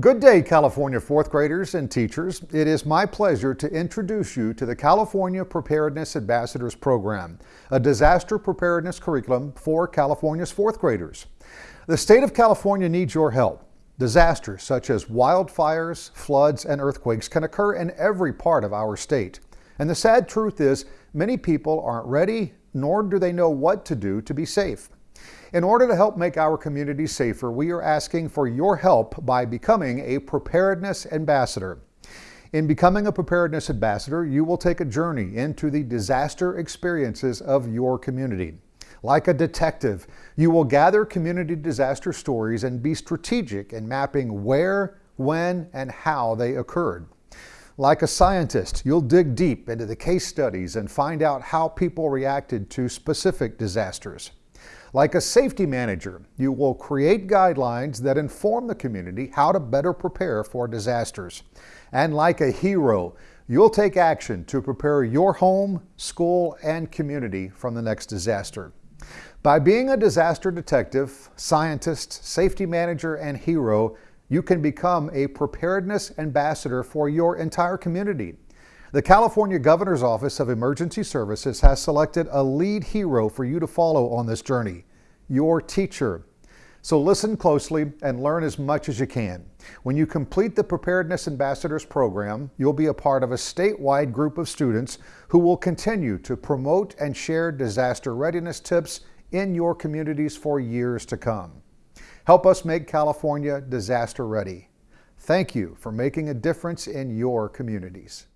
Good day, California fourth graders and teachers. It is my pleasure to introduce you to the California Preparedness Ambassadors Program, a disaster preparedness curriculum for California's fourth graders. The state of California needs your help. Disasters such as wildfires, floods, and earthquakes can occur in every part of our state. And the sad truth is, many people aren't ready, nor do they know what to do to be safe. In order to help make our community safer, we are asking for your help by becoming a preparedness ambassador. In becoming a preparedness ambassador, you will take a journey into the disaster experiences of your community. Like a detective, you will gather community disaster stories and be strategic in mapping where, when, and how they occurred. Like a scientist, you'll dig deep into the case studies and find out how people reacted to specific disasters. Like a safety manager, you will create guidelines that inform the community how to better prepare for disasters. And like a hero, you'll take action to prepare your home, school, and community from the next disaster. By being a disaster detective, scientist, safety manager, and hero, you can become a preparedness ambassador for your entire community. The California Governor's Office of Emergency Services has selected a lead hero for you to follow on this journey, your teacher. So listen closely and learn as much as you can. When you complete the Preparedness Ambassadors program, you'll be a part of a statewide group of students who will continue to promote and share disaster readiness tips in your communities for years to come. Help us make California disaster ready. Thank you for making a difference in your communities.